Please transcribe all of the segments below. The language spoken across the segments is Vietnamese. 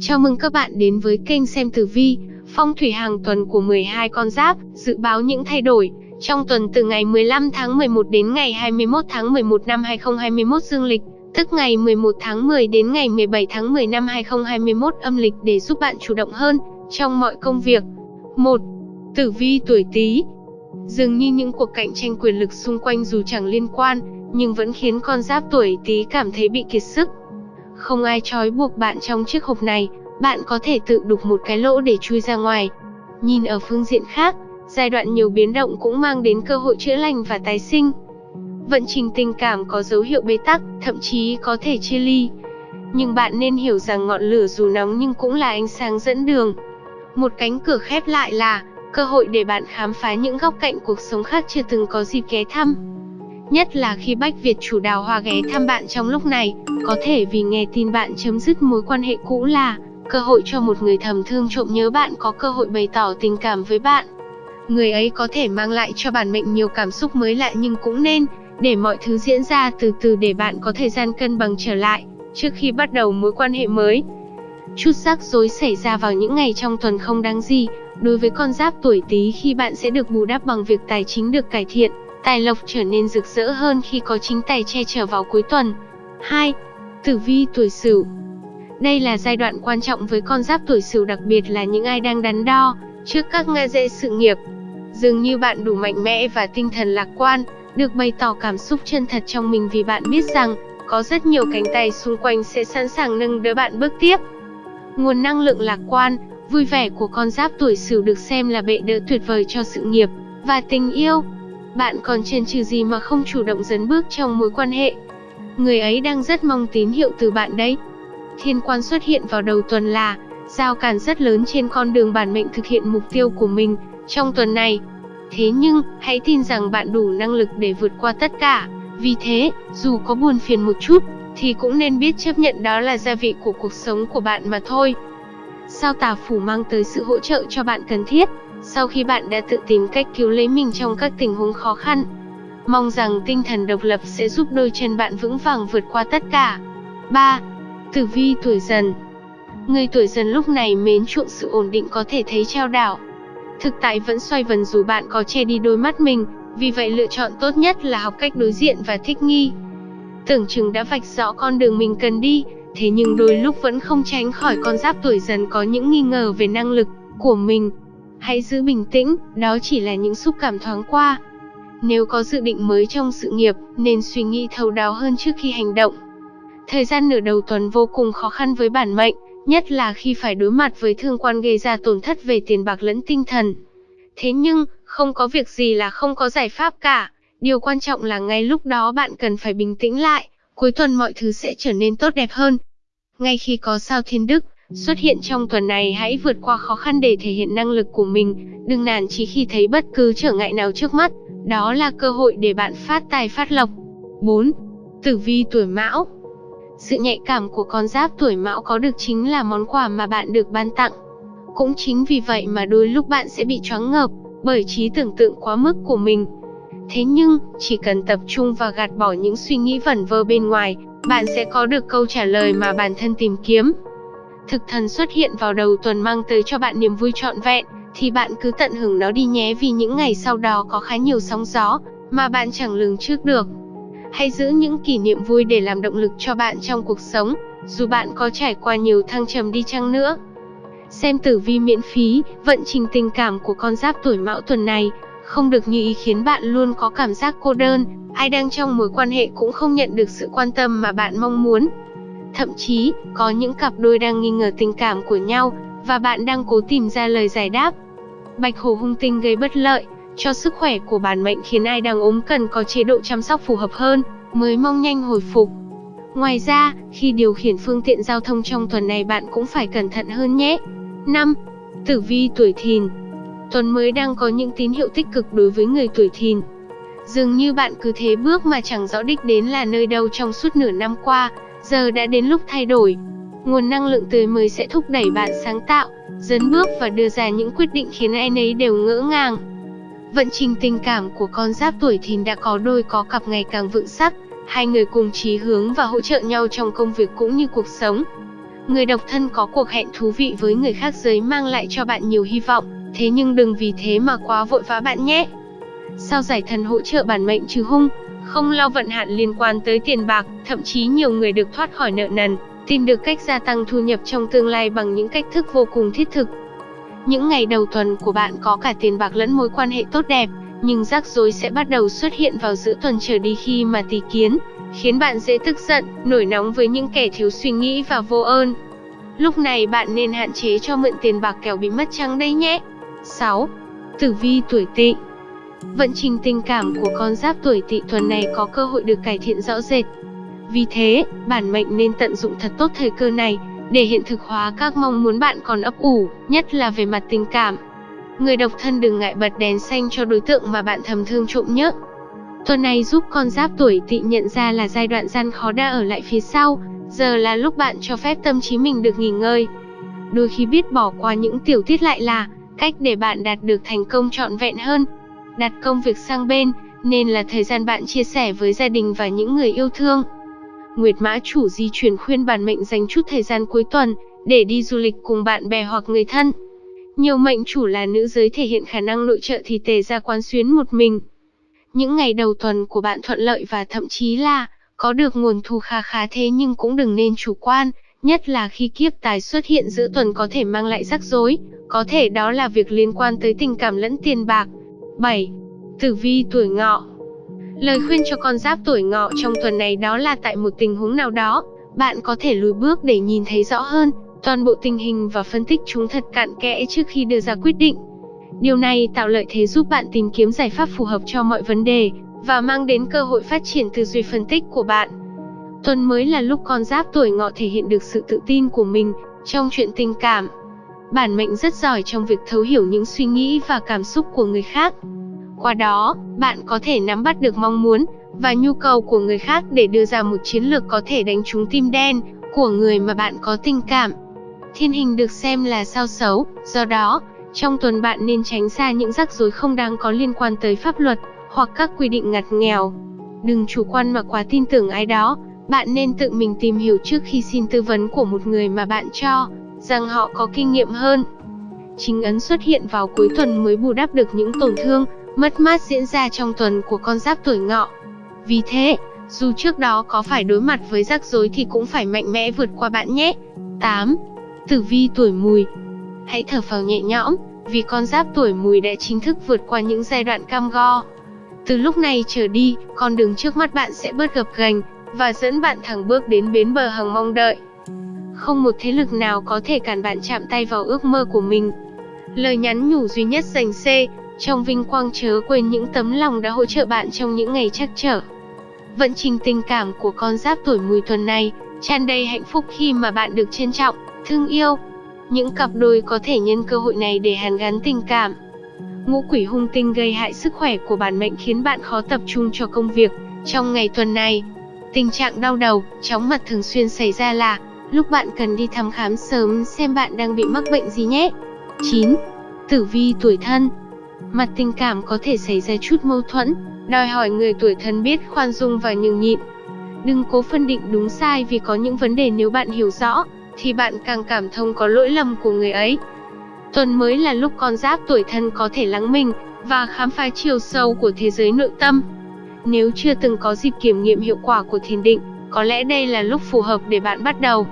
Chào mừng các bạn đến với kênh xem tử vi, phong thủy hàng tuần của 12 con giáp, dự báo những thay đổi trong tuần từ ngày 15 tháng 11 đến ngày 21 tháng 11 năm 2021 dương lịch, tức ngày 11 tháng 10 đến ngày 17 tháng 10 năm 2021 âm lịch để giúp bạn chủ động hơn trong mọi công việc. 1. Tử vi tuổi Tý. Dường như những cuộc cạnh tranh quyền lực xung quanh dù chẳng liên quan, nhưng vẫn khiến con giáp tuổi Tý cảm thấy bị kiệt sức. Không ai trói buộc bạn trong chiếc hộp này, bạn có thể tự đục một cái lỗ để chui ra ngoài. Nhìn ở phương diện khác, giai đoạn nhiều biến động cũng mang đến cơ hội chữa lành và tái sinh. Vận trình tình cảm có dấu hiệu bế tắc, thậm chí có thể chia ly. Nhưng bạn nên hiểu rằng ngọn lửa dù nóng nhưng cũng là ánh sáng dẫn đường. Một cánh cửa khép lại là cơ hội để bạn khám phá những góc cạnh cuộc sống khác chưa từng có dịp ghé thăm. Nhất là khi Bách Việt chủ đào hoa ghé thăm bạn trong lúc này, có thể vì nghe tin bạn chấm dứt mối quan hệ cũ là cơ hội cho một người thầm thương trộm nhớ bạn có cơ hội bày tỏ tình cảm với bạn. Người ấy có thể mang lại cho bản mệnh nhiều cảm xúc mới lạ nhưng cũng nên để mọi thứ diễn ra từ từ để bạn có thời gian cân bằng trở lại trước khi bắt đầu mối quan hệ mới. Chút rắc rối xảy ra vào những ngày trong tuần không đáng gì, đối với con giáp tuổi Tý khi bạn sẽ được bù đắp bằng việc tài chính được cải thiện, tài lộc trở nên rực rỡ hơn khi có chính tài che chở vào cuối tuần. 2. Tử vi tuổi Sửu. Đây là giai đoạn quan trọng với con giáp tuổi Sửu đặc biệt là những ai đang đắn đo trước các ngã rẽ sự nghiệp. Dường như bạn đủ mạnh mẽ và tinh thần lạc quan, được bày tỏ cảm xúc chân thật trong mình vì bạn biết rằng có rất nhiều cánh tay xung quanh sẽ sẵn sàng nâng đỡ bạn bước tiếp. Nguồn năng lượng lạc quan, vui vẻ của con giáp tuổi Sửu được xem là bệ đỡ tuyệt vời cho sự nghiệp và tình yêu. Bạn còn chần chừ gì mà không chủ động dấn bước trong mối quan hệ? Người ấy đang rất mong tín hiệu từ bạn đấy. Thiên quan xuất hiện vào đầu tuần là giao cản rất lớn trên con đường bản mệnh thực hiện mục tiêu của mình trong tuần này. Thế nhưng, hãy tin rằng bạn đủ năng lực để vượt qua tất cả. Vì thế, dù có buồn phiền một chút, thì cũng nên biết chấp nhận đó là gia vị của cuộc sống của bạn mà thôi. Sao tà phủ mang tới sự hỗ trợ cho bạn cần thiết, sau khi bạn đã tự tìm cách cứu lấy mình trong các tình huống khó khăn. Mong rằng tinh thần độc lập sẽ giúp đôi chân bạn vững vàng vượt qua tất cả. 3. Tử vi tuổi dần Người tuổi dần lúc này mến chuộng sự ổn định có thể thấy trao đảo. Thực tại vẫn xoay vần dù bạn có che đi đôi mắt mình, vì vậy lựa chọn tốt nhất là học cách đối diện và thích nghi. Tưởng chừng đã vạch rõ con đường mình cần đi, thế nhưng đôi lúc vẫn không tránh khỏi con giáp tuổi dần có những nghi ngờ về năng lực của mình. Hãy giữ bình tĩnh, đó chỉ là những xúc cảm thoáng qua. Nếu có dự định mới trong sự nghiệp, nên suy nghĩ thấu đáo hơn trước khi hành động. Thời gian nửa đầu tuần vô cùng khó khăn với bản mệnh, nhất là khi phải đối mặt với thương quan gây ra tổn thất về tiền bạc lẫn tinh thần. Thế nhưng, không có việc gì là không có giải pháp cả. Điều quan trọng là ngay lúc đó bạn cần phải bình tĩnh lại, cuối tuần mọi thứ sẽ trở nên tốt đẹp hơn. Ngay khi có sao thiên đức xuất hiện trong tuần này hãy vượt qua khó khăn để thể hiện năng lực của mình, đừng nản chí khi thấy bất cứ trở ngại nào trước mắt, đó là cơ hội để bạn phát tài phát lộc. 4. Tử vi tuổi Mão sự nhạy cảm của con giáp tuổi mão có được chính là món quà mà bạn được ban tặng. Cũng chính vì vậy mà đôi lúc bạn sẽ bị choáng ngợp bởi trí tưởng tượng quá mức của mình. Thế nhưng, chỉ cần tập trung và gạt bỏ những suy nghĩ vẩn vơ bên ngoài, bạn sẽ có được câu trả lời mà bản thân tìm kiếm. Thực thần xuất hiện vào đầu tuần mang tới cho bạn niềm vui trọn vẹn, thì bạn cứ tận hưởng nó đi nhé vì những ngày sau đó có khá nhiều sóng gió mà bạn chẳng lường trước được. Hãy giữ những kỷ niệm vui để làm động lực cho bạn trong cuộc sống, dù bạn có trải qua nhiều thăng trầm đi chăng nữa. Xem tử vi miễn phí, vận trình tình cảm của con giáp tuổi mão tuần này, không được như ý khiến bạn luôn có cảm giác cô đơn, ai đang trong mối quan hệ cũng không nhận được sự quan tâm mà bạn mong muốn. Thậm chí, có những cặp đôi đang nghi ngờ tình cảm của nhau, và bạn đang cố tìm ra lời giải đáp. Bạch hổ hung tinh gây bất lợi, cho sức khỏe của bản mệnh khiến ai đang ốm cần có chế độ chăm sóc phù hợp hơn, mới mong nhanh hồi phục. Ngoài ra, khi điều khiển phương tiện giao thông trong tuần này bạn cũng phải cẩn thận hơn nhé. 5. Tử vi tuổi thìn Tuần mới đang có những tín hiệu tích cực đối với người tuổi thìn. Dường như bạn cứ thế bước mà chẳng rõ đích đến là nơi đâu trong suốt nửa năm qua, giờ đã đến lúc thay đổi. Nguồn năng lượng tươi mới sẽ thúc đẩy bạn sáng tạo, dấn bước và đưa ra những quyết định khiến ai nấy đều ngỡ ngàng. Vận trình tình cảm của con giáp tuổi thìn đã có đôi có cặp ngày càng vững sắc, hai người cùng chí hướng và hỗ trợ nhau trong công việc cũng như cuộc sống. Người độc thân có cuộc hẹn thú vị với người khác giới mang lại cho bạn nhiều hy vọng, thế nhưng đừng vì thế mà quá vội vã bạn nhé. Sao giải thần hỗ trợ bản mệnh trừ hung, không lo vận hạn liên quan tới tiền bạc, thậm chí nhiều người được thoát khỏi nợ nần, tìm được cách gia tăng thu nhập trong tương lai bằng những cách thức vô cùng thiết thực. Những ngày đầu tuần của bạn có cả tiền bạc lẫn mối quan hệ tốt đẹp, nhưng rắc rối sẽ bắt đầu xuất hiện vào giữa tuần trở đi khi mà tỷ kiến, khiến bạn dễ tức giận, nổi nóng với những kẻ thiếu suy nghĩ và vô ơn. Lúc này bạn nên hạn chế cho mượn tiền bạc kẻo bị mất trắng đấy nhé. 6. Tử vi tuổi Tỵ Vận trình tình cảm của con giáp tuổi Tỵ tuần này có cơ hội được cải thiện rõ rệt. Vì thế, bản mệnh nên tận dụng thật tốt thời cơ này để hiện thực hóa các mong muốn bạn còn ấp ủ, nhất là về mặt tình cảm. Người độc thân đừng ngại bật đèn xanh cho đối tượng mà bạn thầm thương trộm nhớ. Tuần này giúp con giáp tuổi tỵ nhận ra là giai đoạn gian khó đã ở lại phía sau, giờ là lúc bạn cho phép tâm trí mình được nghỉ ngơi. Đôi khi biết bỏ qua những tiểu tiết lại là cách để bạn đạt được thành công trọn vẹn hơn. Đặt công việc sang bên, nên là thời gian bạn chia sẻ với gia đình và những người yêu thương. Nguyệt Mã chủ di chuyển khuyên bản mệnh dành chút thời gian cuối tuần để đi du lịch cùng bạn bè hoặc người thân. Nhiều mệnh chủ là nữ giới thể hiện khả năng nội trợ thì tề ra quán xuyến một mình. Những ngày đầu tuần của bạn thuận lợi và thậm chí là có được nguồn thu kha khá thế nhưng cũng đừng nên chủ quan, nhất là khi kiếp tài xuất hiện giữa tuần có thể mang lại rắc rối, có thể đó là việc liên quan tới tình cảm lẫn tiền bạc. 7. Tử vi tuổi ngọ Lời khuyên cho con giáp tuổi ngọ trong tuần này đó là tại một tình huống nào đó, bạn có thể lùi bước để nhìn thấy rõ hơn toàn bộ tình hình và phân tích chúng thật cặn kẽ trước khi đưa ra quyết định. Điều này tạo lợi thế giúp bạn tìm kiếm giải pháp phù hợp cho mọi vấn đề và mang đến cơ hội phát triển tư duy phân tích của bạn. Tuần mới là lúc con giáp tuổi ngọ thể hiện được sự tự tin của mình trong chuyện tình cảm. Bản mệnh rất giỏi trong việc thấu hiểu những suy nghĩ và cảm xúc của người khác. Qua đó, bạn có thể nắm bắt được mong muốn và nhu cầu của người khác để đưa ra một chiến lược có thể đánh trúng tim đen của người mà bạn có tình cảm. Thiên hình được xem là sao xấu, do đó, trong tuần bạn nên tránh xa những rắc rối không đáng có liên quan tới pháp luật hoặc các quy định ngặt nghèo. Đừng chủ quan mà quá tin tưởng ai đó, bạn nên tự mình tìm hiểu trước khi xin tư vấn của một người mà bạn cho rằng họ có kinh nghiệm hơn. Chính ấn xuất hiện vào cuối tuần mới bù đắp được những tổn thương, mất mát diễn ra trong tuần của con giáp tuổi ngọ. Vì thế, dù trước đó có phải đối mặt với rắc rối thì cũng phải mạnh mẽ vượt qua bạn nhé. 8. Tử vi tuổi mùi Hãy thở phào nhẹ nhõm, vì con giáp tuổi mùi đã chính thức vượt qua những giai đoạn cam go. Từ lúc này trở đi, con đường trước mắt bạn sẽ bớt gập ghềnh và dẫn bạn thẳng bước đến bến bờ hằng mong đợi. Không một thế lực nào có thể cản bạn chạm tay vào ước mơ của mình. Lời nhắn nhủ duy nhất dành C, trong vinh quang chớ quên những tấm lòng đã hỗ trợ bạn trong những ngày trắc trở. Vận trình tình cảm của con giáp tuổi mùi tuần này tràn đầy hạnh phúc khi mà bạn được trân trọng, thương yêu. Những cặp đôi có thể nhân cơ hội này để hàn gắn tình cảm. Ngũ quỷ hung tinh gây hại sức khỏe của bản mệnh khiến bạn khó tập trung cho công việc trong ngày tuần này. Tình trạng đau đầu, chóng mặt thường xuyên xảy ra là lúc bạn cần đi thăm khám sớm xem bạn đang bị mắc bệnh gì nhé. 9. Tử vi tuổi thân Mặt tình cảm có thể xảy ra chút mâu thuẫn, đòi hỏi người tuổi thân biết khoan dung và nhường nhịn. Đừng cố phân định đúng sai vì có những vấn đề nếu bạn hiểu rõ, thì bạn càng cảm thông có lỗi lầm của người ấy. Tuần mới là lúc con giáp tuổi thân có thể lắng mình và khám phá chiều sâu của thế giới nội tâm. Nếu chưa từng có dịp kiểm nghiệm hiệu quả của thiền định, có lẽ đây là lúc phù hợp để bạn bắt đầu.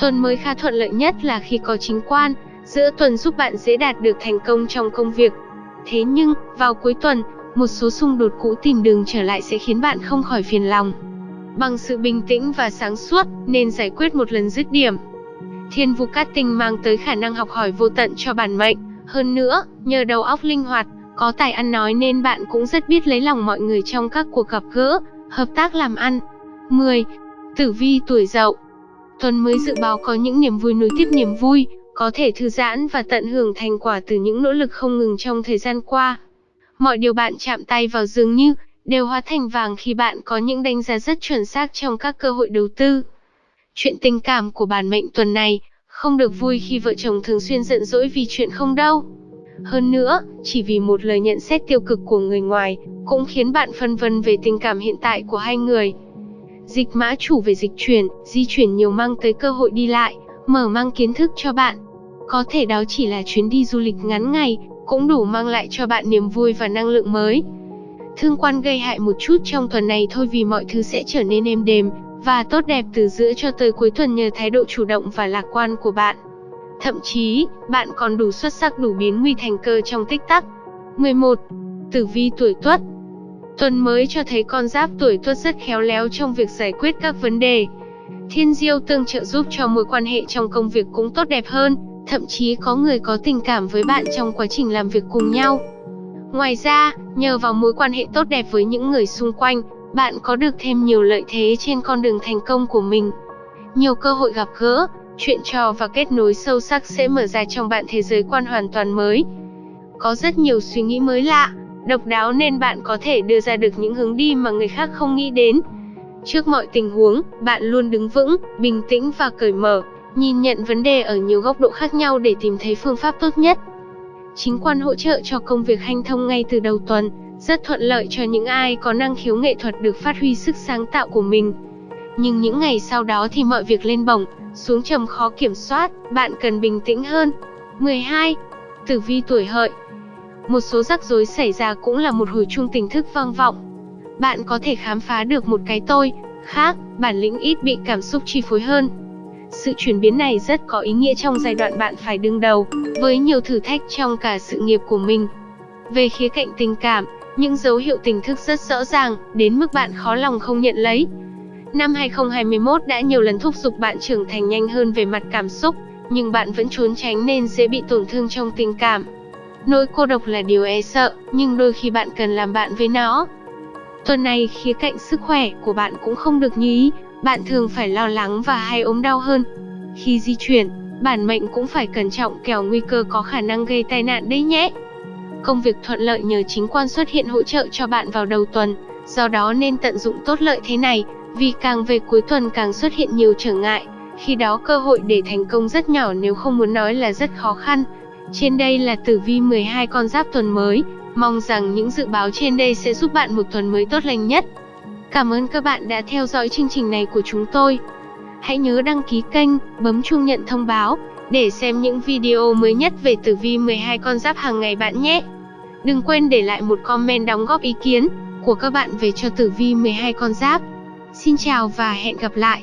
Tuần mới khá thuận lợi nhất là khi có chính quan, giữa tuần giúp bạn dễ đạt được thành công trong công việc. Thế nhưng, vào cuối tuần, một số xung đột cũ tìm đường trở lại sẽ khiến bạn không khỏi phiền lòng. Bằng sự bình tĩnh và sáng suốt, nên giải quyết một lần dứt điểm. Thiên vũ cát tinh mang tới khả năng học hỏi vô tận cho bản mệnh. Hơn nữa, nhờ đầu óc linh hoạt, có tài ăn nói nên bạn cũng rất biết lấy lòng mọi người trong các cuộc gặp gỡ, hợp tác làm ăn. 10. Tử vi tuổi dậu Tuần mới dự báo có những niềm vui nối tiếp niềm vui, có thể thư giãn và tận hưởng thành quả từ những nỗ lực không ngừng trong thời gian qua. Mọi điều bạn chạm tay vào dường như đều hóa thành vàng khi bạn có những đánh giá rất chuẩn xác trong các cơ hội đầu tư. Chuyện tình cảm của bản mệnh tuần này không được vui khi vợ chồng thường xuyên giận dỗi vì chuyện không đâu. Hơn nữa, chỉ vì một lời nhận xét tiêu cực của người ngoài cũng khiến bạn phân vân về tình cảm hiện tại của hai người. Dịch mã chủ về dịch chuyển, di chuyển nhiều mang tới cơ hội đi lại, mở mang kiến thức cho bạn. Có thể đó chỉ là chuyến đi du lịch ngắn ngày, cũng đủ mang lại cho bạn niềm vui và năng lượng mới. Thương quan gây hại một chút trong tuần này thôi vì mọi thứ sẽ trở nên êm đềm và tốt đẹp từ giữa cho tới cuối tuần nhờ thái độ chủ động và lạc quan của bạn. Thậm chí, bạn còn đủ xuất sắc đủ biến nguy thành cơ trong tích tắc. 11. Tử vi tuổi Tuất Tuần mới cho thấy con giáp tuổi Tuất rất khéo léo trong việc giải quyết các vấn đề. Thiên diêu tương trợ giúp cho mối quan hệ trong công việc cũng tốt đẹp hơn, thậm chí có người có tình cảm với bạn trong quá trình làm việc cùng nhau. Ngoài ra, nhờ vào mối quan hệ tốt đẹp với những người xung quanh, bạn có được thêm nhiều lợi thế trên con đường thành công của mình. Nhiều cơ hội gặp gỡ, chuyện trò và kết nối sâu sắc sẽ mở ra trong bạn thế giới quan hoàn toàn mới. Có rất nhiều suy nghĩ mới lạ, độc đáo nên bạn có thể đưa ra được những hướng đi mà người khác không nghĩ đến. Trước mọi tình huống, bạn luôn đứng vững, bình tĩnh và cởi mở, nhìn nhận vấn đề ở nhiều góc độ khác nhau để tìm thấy phương pháp tốt nhất. Chính quan hỗ trợ cho công việc hanh thông ngay từ đầu tuần, rất thuận lợi cho những ai có năng khiếu nghệ thuật được phát huy sức sáng tạo của mình. Nhưng những ngày sau đó thì mọi việc lên bổng, xuống trầm khó kiểm soát, bạn cần bình tĩnh hơn. 12. Tử vi tuổi hợi một số rắc rối xảy ra cũng là một hồi chuông tỉnh thức vang vọng. Bạn có thể khám phá được một cái tôi, khác, bản lĩnh ít bị cảm xúc chi phối hơn. Sự chuyển biến này rất có ý nghĩa trong giai đoạn bạn phải đương đầu với nhiều thử thách trong cả sự nghiệp của mình. Về khía cạnh tình cảm, những dấu hiệu tình thức rất rõ ràng, đến mức bạn khó lòng không nhận lấy. Năm 2021 đã nhiều lần thúc giục bạn trưởng thành nhanh hơn về mặt cảm xúc, nhưng bạn vẫn trốn tránh nên dễ bị tổn thương trong tình cảm. Nỗi cô độc là điều e sợ, nhưng đôi khi bạn cần làm bạn với nó. Tuần này khía cạnh sức khỏe của bạn cũng không được như ý, bạn thường phải lo lắng và hay ốm đau hơn. Khi di chuyển, bản mệnh cũng phải cẩn trọng kẻo nguy cơ có khả năng gây tai nạn đấy nhé. Công việc thuận lợi nhờ chính quan xuất hiện hỗ trợ cho bạn vào đầu tuần, do đó nên tận dụng tốt lợi thế này, vì càng về cuối tuần càng xuất hiện nhiều trở ngại, khi đó cơ hội để thành công rất nhỏ nếu không muốn nói là rất khó khăn. Trên đây là tử vi 12 con giáp tuần mới, mong rằng những dự báo trên đây sẽ giúp bạn một tuần mới tốt lành nhất. Cảm ơn các bạn đã theo dõi chương trình này của chúng tôi. Hãy nhớ đăng ký kênh, bấm chuông nhận thông báo để xem những video mới nhất về tử vi 12 con giáp hàng ngày bạn nhé. Đừng quên để lại một comment đóng góp ý kiến của các bạn về cho tử vi 12 con giáp. Xin chào và hẹn gặp lại.